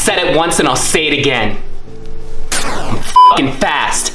said it once and I'll say it again. I'm fucking fast.